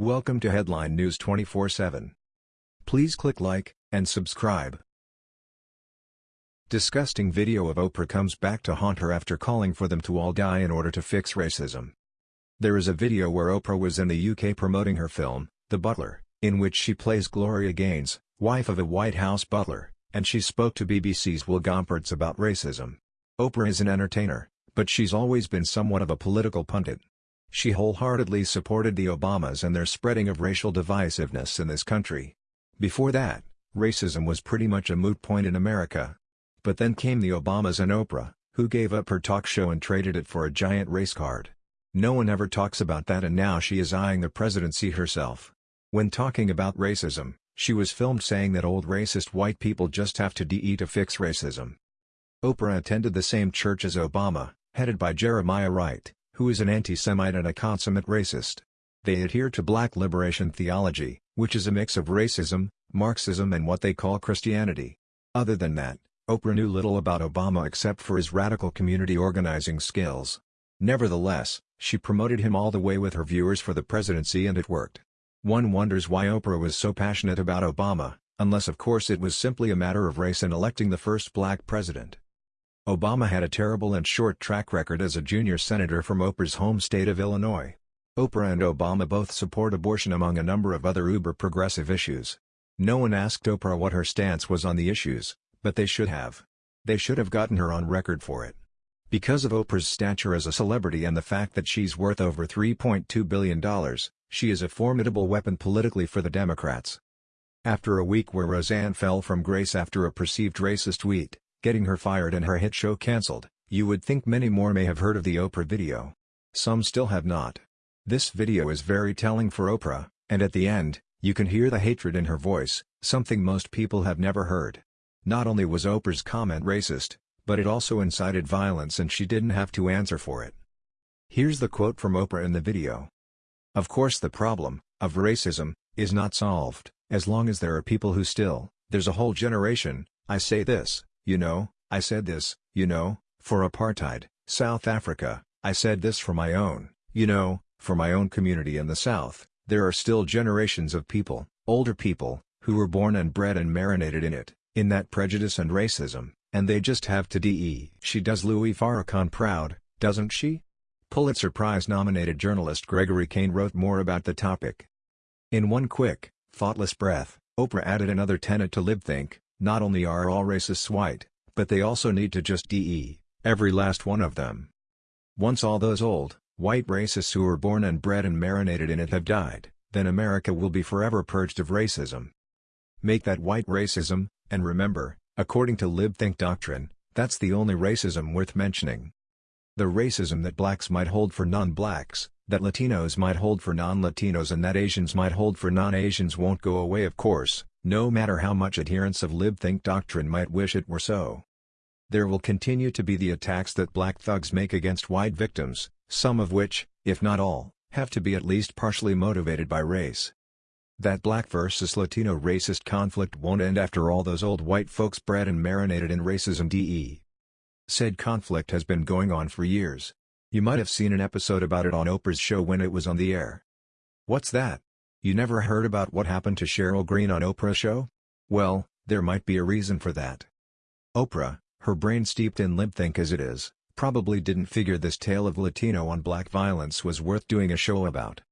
Welcome to Headline News 24/7. Please click like and subscribe. Disgusting video of Oprah comes back to haunt her after calling for them to all die in order to fix racism. There is a video where Oprah was in the UK promoting her film, The Butler, in which she plays Gloria Gaynor, wife of a White House butler, and she spoke to BBC's Will Gompertz about racism. Oprah is an entertainer, but she's always been somewhat of a political pundit. She wholeheartedly supported the Obamas and their spreading of racial divisiveness in this country. Before that, racism was pretty much a moot point in America. But then came the Obamas and Oprah, who gave up her talk show and traded it for a giant race card. No one ever talks about that and now she is eyeing the presidency herself. When talking about racism, she was filmed saying that old racist white people just have to de to fix racism. Oprah attended the same church as Obama, headed by Jeremiah Wright, who is an anti-Semite and a consummate racist. They adhere to black liberation theology, which is a mix of racism, Marxism and what they call Christianity. Other than that, Oprah knew little about Obama except for his radical community organizing skills. Nevertheless, she promoted him all the way with her viewers for the presidency and it worked. One wonders why Oprah was so passionate about Obama, unless of course it was simply a matter of race and electing the first black president. Obama had a terrible and short track record as a junior senator from Oprah's home state of Illinois. Oprah and Obama both support abortion among a number of other uber-progressive issues. No one asked Oprah what her stance was on the issues, but they should have. They should have gotten her on record for it. Because of Oprah's stature as a celebrity and the fact that she's worth over $3.2 billion, she is a formidable weapon politically for the Democrats. After a week where Roseanne fell from grace after a perceived racist tweet, getting her fired and her hit show cancelled, you would think many more may have heard of the Oprah video. Some still have not. This video is very telling for Oprah, and at the end, you can hear the hatred in her voice, something most people have never heard. Not only was Oprah's comment racist, but it also incited violence and she didn't have to answer for it. Here's the quote from Oprah in the video. Of course the problem, of racism, is not solved, as long as there are people who still, there's a whole generation, I say this, you know, I said this, you know, for apartheid, South Africa, I said this for my own, you know, for my own community in the South, there are still generations of people, older people, who were born and bred and marinated in it, in that prejudice and racism, and they just have to de. She does Louis Farrakhan proud, doesn't she? Pulitzer Prize-nominated journalist Gregory Kane wrote more about the topic. In one quick, thoughtless breath, Oprah added another tenet to LibThink, not only are all racists white, but they also need to just de, every last one of them. Once all those old, white racists who were born and bred and marinated in it have died, then America will be forever purged of racism. Make that white racism, and remember, according to LibThink doctrine, that's the only racism worth mentioning. The racism that blacks might hold for non-blacks, that Latinos might hold for non-Latinos and that Asians might hold for non-Asians won't go away of course, no matter how much adherents of LibThink doctrine might wish it were so. There will continue to be the attacks that black thugs make against white victims, some of which, if not all, have to be at least partially motivated by race. That black versus Latino racist conflict won't end after all those old white folks bred and marinated in racism de. Said conflict has been going on for years. You might have seen an episode about it on Oprah's show when it was on the air. What's that? You never heard about what happened to Cheryl Green on Oprah show? Well, there might be a reason for that. Oprah, her brain steeped in LibThink as it is, probably didn't figure this tale of Latino on black violence was worth doing a show about.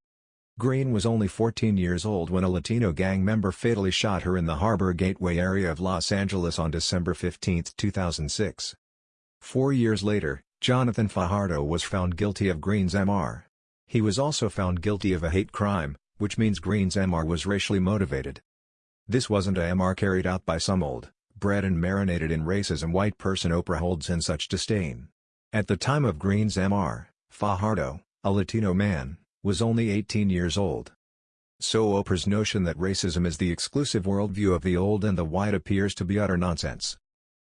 Green was only 14 years old when a Latino gang member fatally shot her in the Harbor Gateway area of Los Angeles on December 15, 2006. Four years later, Jonathan Fajardo was found guilty of Green's MR. He was also found guilty of a hate crime, which means Green's MR was racially motivated. This wasn't a MR carried out by some old, bred and marinated in racism white person Oprah holds in such disdain. At the time of Green's MR, Fajardo, a Latino man, was only 18 years old. So Oprah's notion that racism is the exclusive worldview of the old and the white appears to be utter nonsense.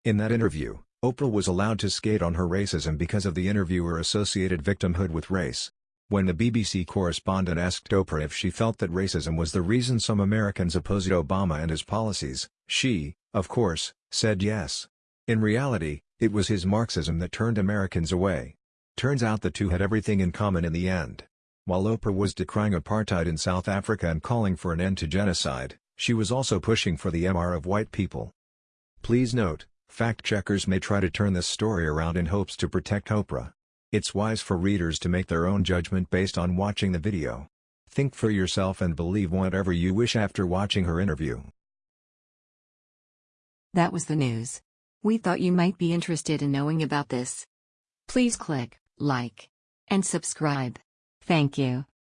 In that interview, Oprah was allowed to skate on her racism because of the interviewer associated victimhood with race. When the BBC correspondent asked Oprah if she felt that racism was the reason some Americans opposed Obama and his policies, she, of course, said yes. In reality, it was his Marxism that turned Americans away. Turns out the two had everything in common in the end. While Oprah was decrying apartheid in South Africa and calling for an end to genocide, she was also pushing for the MR of white people. Please note, fact-checkers may try to turn this story around in hopes to protect Oprah. It's wise for readers to make their own judgment based on watching the video. Think for yourself and believe whatever you wish after watching her interview. That was the news. We thought you might be interested in knowing about this. Please click like and subscribe. Thank you.